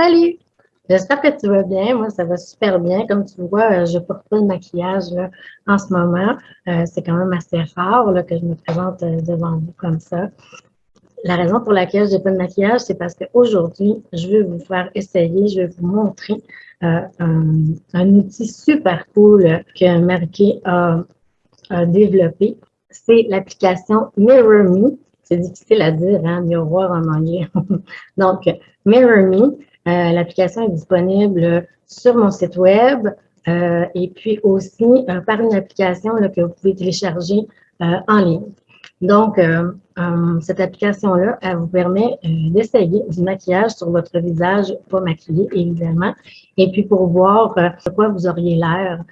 Salut! J'espère que tu vas bien. Moi, ça va super bien. Comme tu vois, euh, je porte pas de maquillage là, en ce moment. Euh, c'est quand même assez rare là, que je me présente euh, devant vous comme ça. La raison pour laquelle je n'ai pas de maquillage, c'est parce qu'aujourd'hui, je vais vous faire essayer, je vais vous montrer un, un, outil super cool que Marqué a, a développé. C'est l'application Mirror Me. C'est difficile à dire, hein, miroir en anglais. Donc, Mirror Me, euh, l'application est disponible sur mon site web euh, et puis aussi euh, par une application que vous pouvez télécharger en ligne. Donc, cette application-là, elle vous permet d'essayer du maquillage sur votre visage, pas maquillé évidemment, et puis pour voir de quoi vous auriez l'air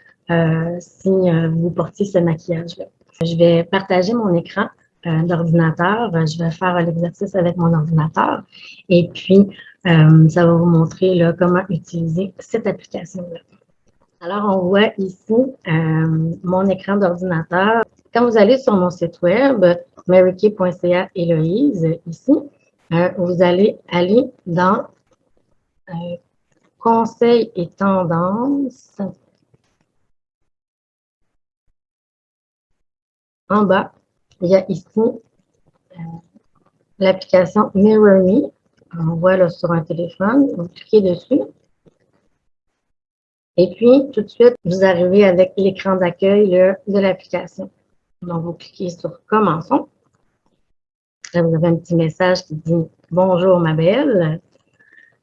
si vous portiez ce maquillage-là. Je vais partager mon écran d'ordinateur. Je vais faire l'exercice avec mon ordinateur. Et puis, euh, ça va vous montrer là, comment utiliser cette application-là. Alors, on voit ici euh, mon écran d'ordinateur. Quand vous allez sur mon site web, marykay.ca Héloïse, ici, euh, vous allez aller dans Conseils et tendances. En bas, il y a ici l'application Mirror Me on voit là sur un téléphone, vous cliquez dessus. Et puis, tout de suite, vous arrivez avec l'écran d'accueil de l'application. Donc, vous cliquez sur Commençons. Là, vous avez un petit message qui dit Bonjour ma belle.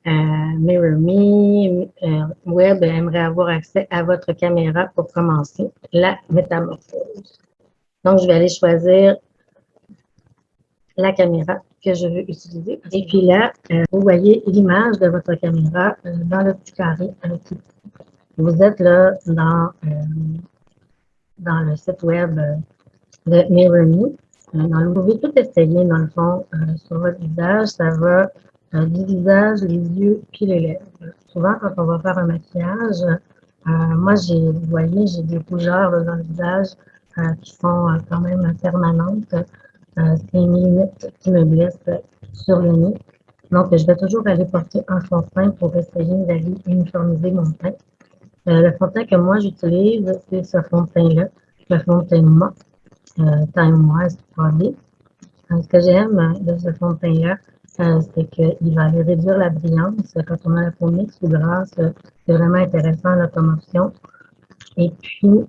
Euh, Mirror Me euh, Web aimerait avoir accès à votre caméra pour commencer la métamorphose. Donc, je vais aller choisir la caméra que je veux utiliser. Et puis là, euh, vous voyez l'image de votre caméra euh, dans le petit carré. Vous êtes là dans, euh, dans le site web de MirrorMe. vous pouvez tout essayer, dans le fond, sur votre visage. Ça va du visage, les yeux, puis les lèvres. Souvent, quand on va faire un maquillage, moi, j'ai, vous voyez, j'ai des rougeurs dans le visage qui sont quand même permanentes. Euh, c'est une limite qui me blesse sur le nez. Donc, je vais toujours aller porter un fond de teint pour essayer d'aller uniformiser mon teint. Euh, le fond de teint que moi j'utilise, c'est ce fond de teint-là, le fond de teint mat, euh, Time Wise 3D. Euh, ce que j'aime de ce fond de teint-là, euh, c'est qu'il va aller réduire la brillance. Quand on a la peau mixte ou grasse, c'est vraiment intéressant la commotion. Et puis,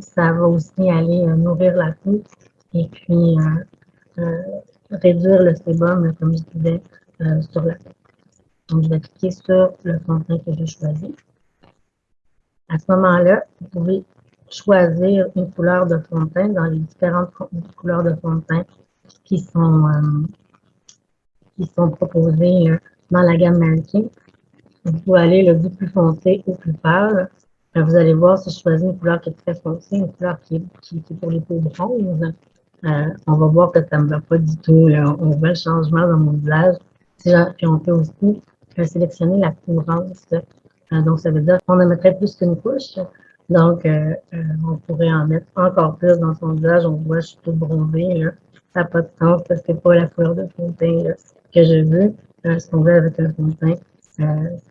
ça va aussi aller nourrir la peau et puis euh, euh, réduire le sébum, comme je disais, euh, sur la peau. Donc, je vais cliquer sur le fond de teint que j'ai choisi. À ce moment-là, vous pouvez choisir une couleur de fond de teint dans les différentes couleurs de fond de teint qui sont, qui sont proposées dans la gamme Mannequin. Vous pouvez aller le plus foncé ou plus pâle. Vous allez voir si je choisis une couleur qui est très foncée, une couleur qui est, qui est pour les peaux bronzes. Euh, on va voir que ça ne me va pas du tout. On voit le changement dans mon visage. Puis on peut aussi euh, sélectionner la courance. Euh, donc, ça veut dire qu'on en mettrait plus qu'une couche. Donc, on pourrait en mettre encore plus dans son visage. On voit, je suis tout bronzée. Là. Ça n'a pas de sens parce que c'est pas la couleur de fond de teint que je veux. ce qu'on veut avec un fond de teint,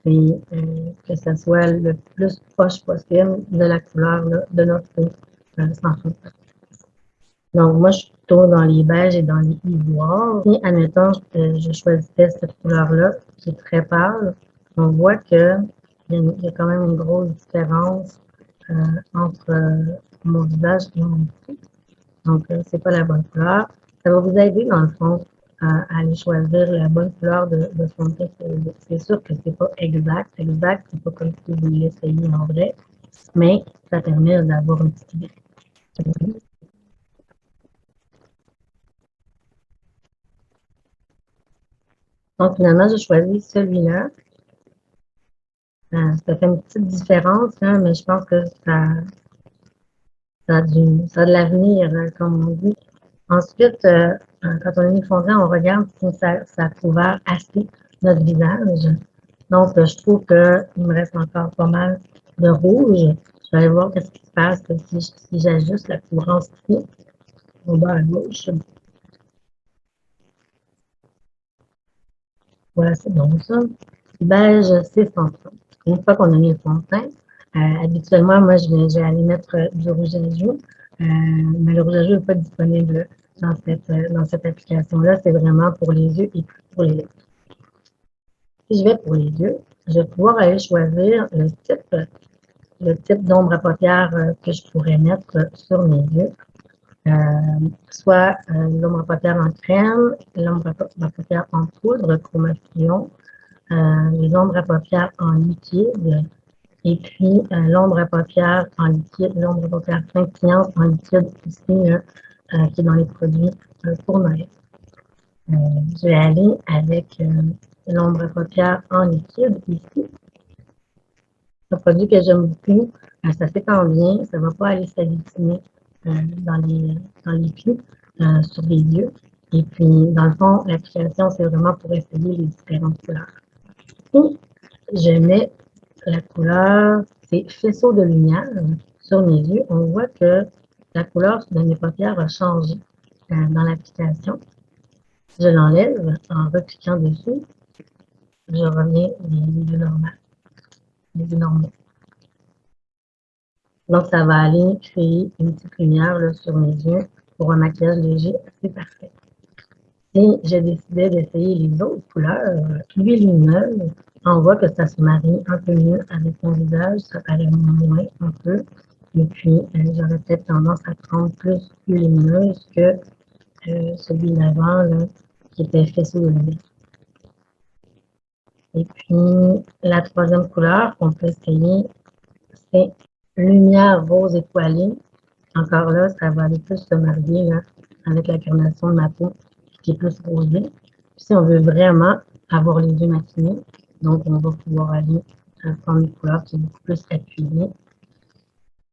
c'est que ça soit le plus proche possible de la couleur de notre peau sans de teint. Donc, moi, je suis plutôt dans les beiges et dans les ivoires. Et admettons, je, je choisissais cette couleur-là, qui est très pâle. On voit qu'il y, y, a quand même une grosse différence euh, entre euh, mon visage et mon pied. Donc, euh, c'est pas la bonne couleur. Ça va vous aider, dans le fond, à, aller choisir la bonne couleur de, de son teint. C'est sûr que c'est pas exact. Exact, c'est pas comme si vous l'essayez en vrai, mais ça permet d'avoir une petite idée. Donc, finalement, j'ai choisi celui-là. Euh, ça fait une petite différence, hein, mais je pense que ça, ça, a, a de l'avenir, hein, comme on dit. Ensuite, euh, euh, quand on est mis le fond on regarde si ça, ça couvert assez notre visage. Donc, je trouve qu'il me reste encore pas mal de rouge. Je vais aller voir ce qui se passe si, si j'ajuste la couvrance ici, au bas à gauche. Voilà, c'est bon ça. beige, c'est son Une fois qu'on a mis le fond de teint, euh, habituellement, moi, je vais, aller mettre du rouge à joues, euh, mais le rouge à joues n'est pas disponible dans cette, dans cette application-là. C'est vraiment pour les yeux et pour les lèvres. Si je vais pour les yeux, je vais pouvoir aller choisir le type, le type d'ombre à paupières que je pourrais mettre sur mes yeux. Euh, soit euh, l'ombre à paupières en crème, l'ombre à paupières en poudre, chromation, euh, les ombres à paupières en liquide, et puis l'ombre à paupières en liquide, l'ombre à paupières scintillante en liquide ici, qui est dans les produits pour Noël. je vais aller avec l'ombre à paupières en liquide ici. Un produit que j'aime beaucoup. ça s'étend bien, ça ne va pas aller euh, dans les, dans les plis, euh, sur les yeux. Et puis, dans le fond, l'application, c'est vraiment pour essayer les différentes couleurs. Et je mets la couleur, c'est faisceau de lumière sur mes yeux. On voit que la couleur de mes paupières a changé euh, dans l'application. Je l'enlève en recliquant dessus. Je reviens les yeux normaux. Les yeux normaux. Donc, ça va aller créer une petite lumière sur mes yeux pour un maquillage léger assez parfait. Et j'ai décidé d'essayer les autres couleurs plus lumineuses. On voit que ça se marie un peu mieux avec mon visage, ça paraît moins un peu. Et puis, euh, j'aurais peut-être tendance à prendre plus, plus lumineuse que euh, celui d'avant, qui était faisceau de lumière. Et puis, la troisième couleur qu'on peut essayer, c'est lumière rose étoilée. Encore là, ça va aller plus se marier avec la carnation de ma peau qui est plus rosée. si on veut vraiment avoir les yeux maquillés, donc on va pouvoir aller prendre une couleur qui est beaucoup plus appuyée,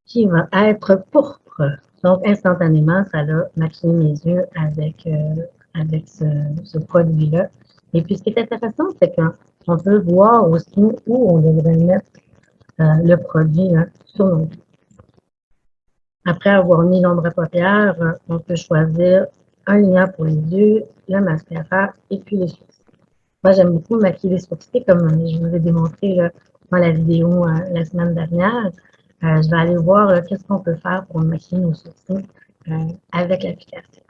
qui va être pourpre. Donc, instantanément, ça va maquiller mes yeux avec, euh, avec ce, produit-là. Et puis, ce qui est intéressant, c'est qu'on peut voir aussi où on devrait mettre euh, le produit sur nos Après avoir mis l'ombre à paupières, euh, on peut choisir un lignant pour les yeux, le mascara et puis les sourcils. Moi, j'aime beaucoup maquiller les sourcils, comme je vous ai démontré dans la vidéo euh, la semaine dernière. je vais aller voir qu'est-ce qu'on peut faire pour maquiller nos sourcils avec l'application.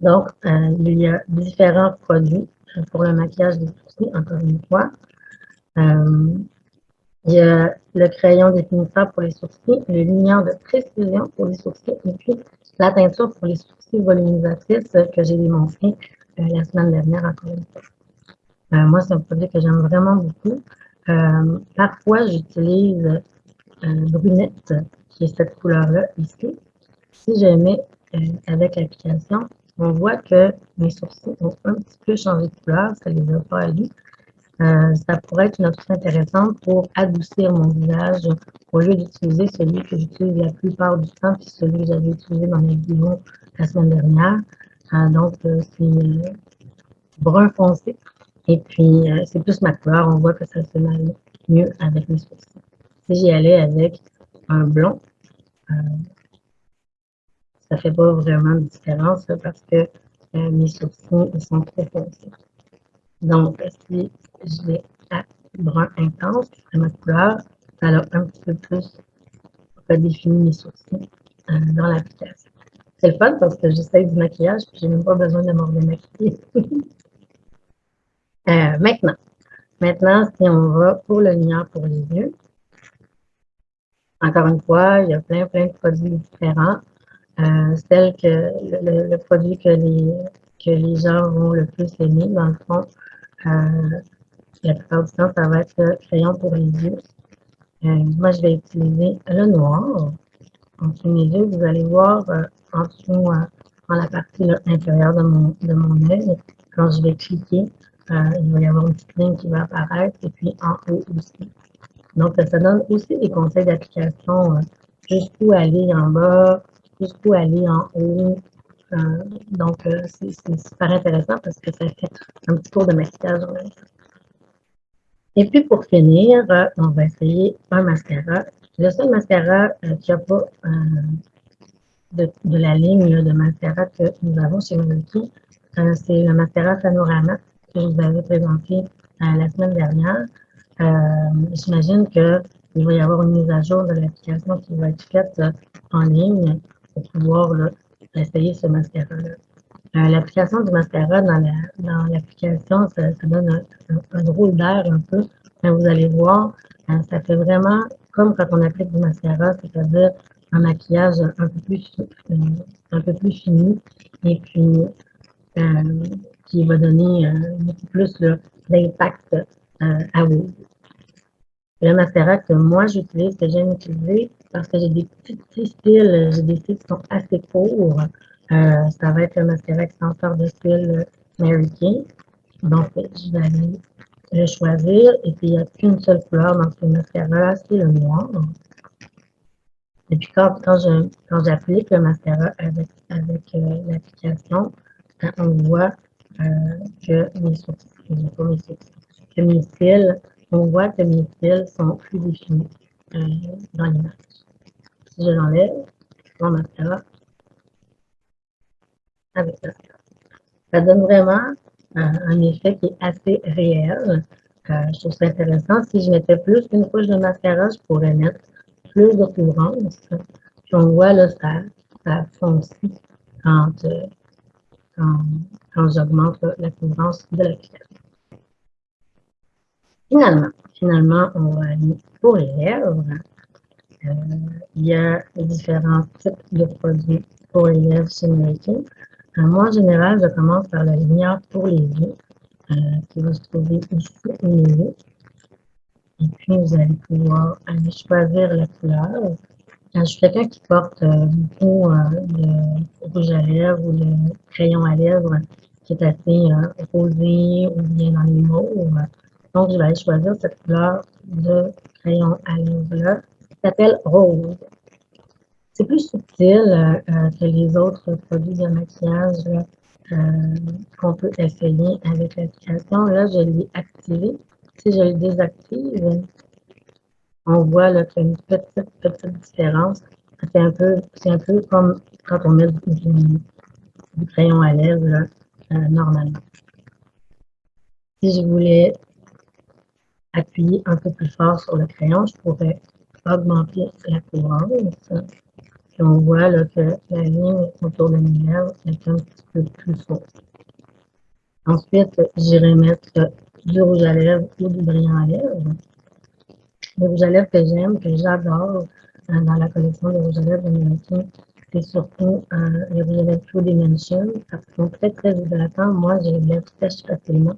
Donc, il y a différents produits pour le maquillage des sourcils, encore une fois. Il y a le crayon définisseur pour les sourcils, le lignant de précision pour les sourcils et puis la teinture pour les sourcils volumisatrices que j'ai démontré euh, la semaine dernière encore une fois. Euh, moi, c'est un produit que j'aime vraiment beaucoup. Euh, parfois, j'utilise brunette, qui est cette couleur-là ici. Si je mets avec l'application, on voit que mes sourcils ont un petit peu changé de couleur, ça les a pas allus. Euh, ça pourrait être une option intéressante pour adoucir mon visage au lieu d'utiliser celui que j'utilise la plupart du temps, puis celui que j'avais utilisé dans mes vidéos la semaine dernière. Euh, donc, euh, c'est brun foncé. Et puis, c'est plus ma couleur. On voit que ça se marie mieux avec mes sourcils. Si j'y allais avec un blond, ça fait pas vraiment de différence parce que mes sourcils sont trop foncés. Donc, si je vais à brun intense, serait ma couleur, ça a un petit peu plus redéfini mes sourcils euh, dans l'application. C'est le fun parce que j'essaye du maquillage et je n'ai même pas besoin de me redémaquiller. euh, maintenant, maintenant, si on va pour le lignant pour les yeux, encore une fois, il y a plein, plein de produits différents. Euh, celle que le, le, produit que les, que les gens vont le plus aimer, dans le fond, euh, la plupart du temps, ça va être le crayon pour les yeux. Euh, moi, je vais utiliser le noir. En dessous mes yeux, vous allez voir euh, en dessous, dans la partie intérieure de mon, de mon œil, quand je vais cliquer, il va y avoir une petite ligne qui va apparaître et puis en haut aussi. Donc, ça donne aussi des conseils d'application jusqu'où aller en bas, jusqu'où aller en haut, euh, donc, euh, c'est super intéressant parce que ça fait un petit tour de maquillage. Et puis, pour finir, euh, on va essayer un mascara. Le seul mascara qui n'a pas de, la ligne de mascara que nous avons chez Milky, c'est le mascara Panorama que je vous avais présenté la semaine dernière. J'imagine qu'il va y avoir une mise à jour de l'application qui va être faite en ligne pour pouvoir essayer ce mascara-là. L'application du mascara dans l'application, ça, donne un, drôle d'air un peu. Mais vous allez voir, ça fait vraiment comme quand on applique du mascara, c'est-à-dire un maquillage un peu plus, un peu plus fini et puis euh, qui va donner euh, beaucoup plus d'impact euh, à vous. Le mascara que moi j'utilise, que j'aime utiliser, parce que j'ai des petits styles, j'ai des styles qui sont assez courts. Ça va être le mascara extenseur de style Mary Kay. Donc, je vais aller le choisir. Et puis, il n'y a qu'une seule couleur dans ce mascara, c'est le noir. Et puis, quand, quand j'applique le mascara avec, avec euh, l'application, hein, on voit euh, que mes sourcils, que mes cils, on voit que mes cils sont plus définis euh, dans l'image. Si je l'enlève, mon mascara, avec ça, ça donne vraiment un effet qui est assez réel. je trouve ça intéressant. Si je mettais plus qu'une couche de mascara, je pourrais mettre plus de couvrance. Puis on voit là, ça, ça foncit quand, euh, quand, j'augmente la couvrance de l'application. Finalement, finalement, on va aller pour les lèvres. Euh, il y a différents types de produits pour les lèvres chez Making. Euh, moi, en général, je commence par la lumière pour les yeux, euh, qui va se trouver ici au milieu. Et puis, vous allez pouvoir aller choisir la couleur. je suis quelqu'un qui porte euh, beaucoup de rouge à lèvres ou de crayon à lèvres qui est assez rosé ou bien dans. Donc, je vais aller choisir cette couleur de crayon à lèvres-là qui s'appelle rose. C'est plus subtil euh, euh, que les autres produits de maquillage euh, qu'on peut essayer avec l'application. Là, je l'ai activé. Si je le désactive, on voit qu'il y a une petite, petite différence. C'est un, peu, un peu comme quand on met du, crayon à lèvres normalement. Si je voulais appuyer un peu plus fort sur le crayon, je pourrais augmenter la couvrance on voit là, que la ligne autour de mes lèvres est un petit peu plus forte. Ensuite, j'irai mettre du rouge à lèvres ou du brillant à lèvres. Le rouge à lèvres que j'aime, que j'adore euh, dans la collection de rouge à lèvres américains, c'est surtout euh, les rouges à lèvres True Dimension parce qu'ils sont très très hydratants. Moi, j'ai les lèvres sèches facilement.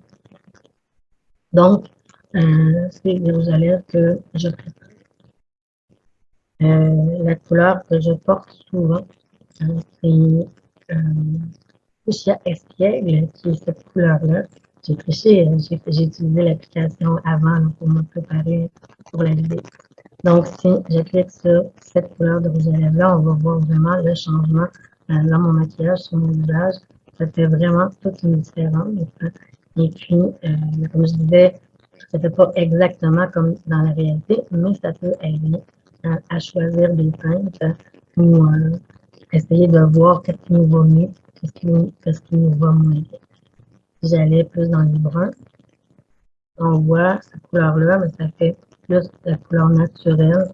Donc, euh, c'est les rouges à lèvres que je préfère. Euh, la couleur que je porte souvent, euh, c'est euh, Fuchsia Espiègle, qui est cette couleur-là. J'ai triché, j'ai utilisé l'application avant pour me préparer pour la vidéo. Donc, si je clique sur cette couleur de rouge à lèvres-là, on va voir vraiment le changement dans mon maquillage, sur mon visage. Ça fait vraiment toute une différence. Et puis, comme je disais, fait pas exactement comme dans la réalité, mais ça peut aider à, choisir des teintes ou euh, essayer de voir qu'est-ce qui nous va mieux, qu'est-ce qui, nous va moins bien. J'allais plus dans les bruns, on voit cette couleur-là, mais ça fait plus la couleur naturelle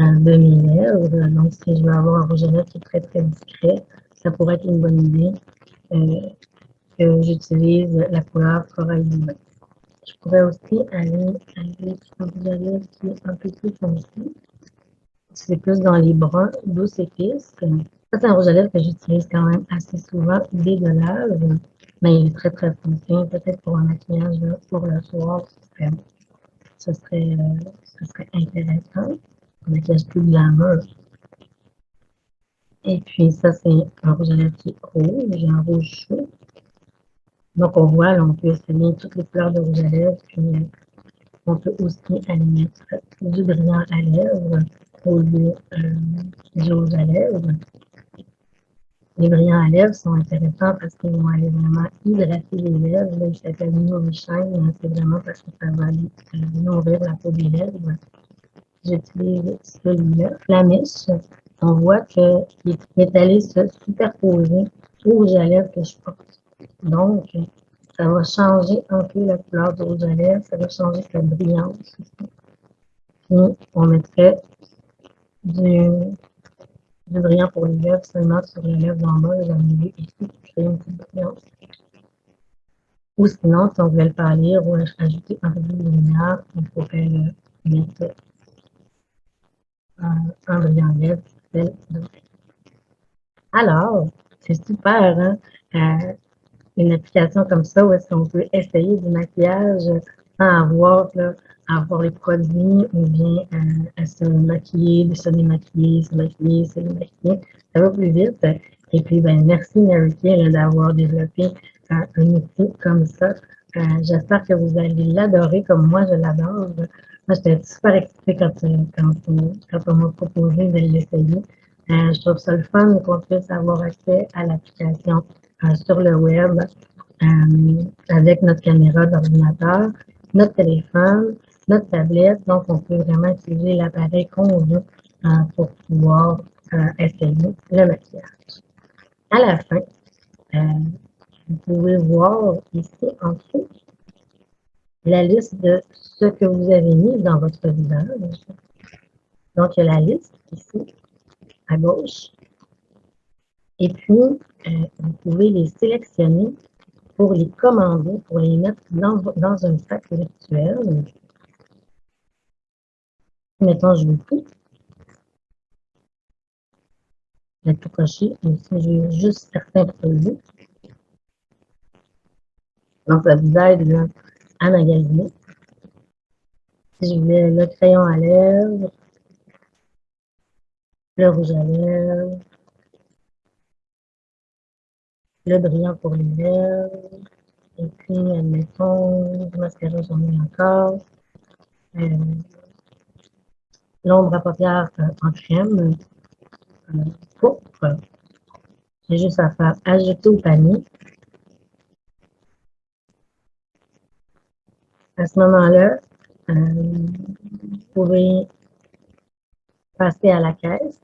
euh, de mes lèvres. Donc, si je veux avoir un rouge à lèvres qui est très, très discret, ça pourrait être une bonne idée euh, que j'utilise la couleur corail Je pourrais aussi aller avec un rouge à lèvres qui est un peu plus foncé c'est plus dans les bruns douces épices. Ça, c'est un rouge à lèvres que j'utilise quand même assez souvent dès de l'âge, mais il est très très foncé. Peut-être pour un maquillage pour le soir, ce serait, euh, ce serait, intéressant. Un maquillage plus glamour. Et puis ça, c'est un rouge à lèvres qui est rouge, un rouge chaud. Donc on voit, là, on peut essayer toutes les couleurs de rouge à lèvres, puis on peut aussi aller mettre du brillant à lèvres lieu euh, à lèvres. Les brillants à lèvres sont intéressants parce qu'ils vont aller vraiment hydrater les lèvres. Là, il s'appelle Nourishine. C'est vraiment parce que ça va aller euh, nourrir la peau des lèvres. J'utilise celui-là, Flamish. On voit qu'il est allé se superposer au rouge à lèvres que je porte. Donc, ça va changer un peu la couleur du rouge à lèvres, ça va changer sa brillance Puis, on mettrait du, brillant pour les lèvres seulement sur les lèvres en bas, milieu ici, pour créer une petite brillance. Ou sinon, si on voulait le pâlir ou ajouter un peu de lumière, on pourrait mettre un brillant lèvres, Alors, c'est super, hein? Euh, une application comme ça où est-ce qu'on peut essayer du maquillage sans avoir, là, avoir les produits ou bien euh, à se maquiller, se démaquiller, se maquiller, se démaquiller. Ça va plus vite. Et puis, ben, merci Mary Kay d'avoir développé euh, un outil comme ça. Euh, j'espère que vous allez l'adorer comme moi je l'adore. Moi, j'étais super excitée quand, quand, on m'a proposé de l'essayer. je trouve ça le fun qu'on puisse avoir accès à l'application sur le web avec notre caméra d'ordinateur, notre téléphone, notre tablette. Donc, on peut vraiment utiliser l'appareil qu'on veut euh, pour pouvoir essayer le maquillage. À la fin, vous pouvez voir ici en dessous la liste de ce que vous avez mis dans votre visage. Donc, il y a la liste ici, à gauche. Et puis, euh, vous pouvez les sélectionner pour les commander, pour les mettre dans, dans un sac virtuel. Mettons, je veux tout. Je vais tout. Ici, je veux juste certains produits. Donc, ça vous aide à magasiner. Si je voulais le crayon à lèvres, le rouge à lèvres, le brillant pour les lèvres. Et puis, admettons, du mascara, j'en ai encore. Euh, L'ombre à paupières en crème. Pourpre. J'ai juste à faire ajouter au panier. À ce moment-là, euh, vous pouvez passer à la caisse.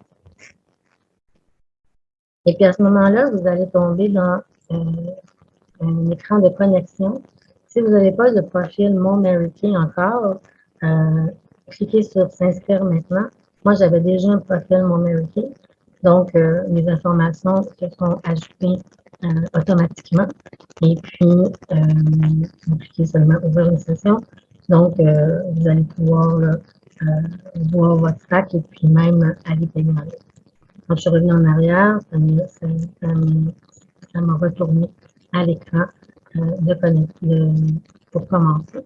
Et puis à ce moment-là, vous allez tomber dans euh, un écran de connexion. Si vous n'avez pas de profil Mon encore, euh, cliquez sur S'inscrire maintenant. Moi, j'avais déjà un profil Mon Mary donc euh, mes informations se sont ajoutées automatiquement. Et puis, vous cliquez seulement Ouvrir une session. Donc, vous allez pouvoir voir votre sac et puis même aller payer. Quand je suis revenue en arrière, ça m'a retourné à l'écran euh, de, pour commencer.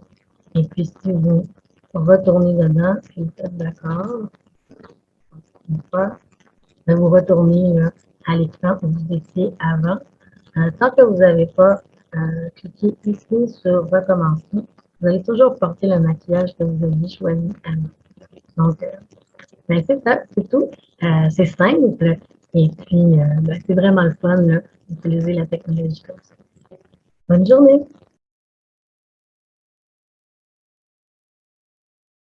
Et puis, si vous retournez dedans, et vous êtes d'accord, vous retournez à l'écran où vous étiez avant. Euh, tant que vous n'avez pas euh, cliqué ici sur Recommencer, vous allez toujours porter le maquillage que vous avez choisi avant. Donc, ben, c'est ça, c'est tout. Euh, c'est simple. Et puis, euh, ben, c'est vraiment le fun d'utiliser la technologie comme ça. Bonne journée!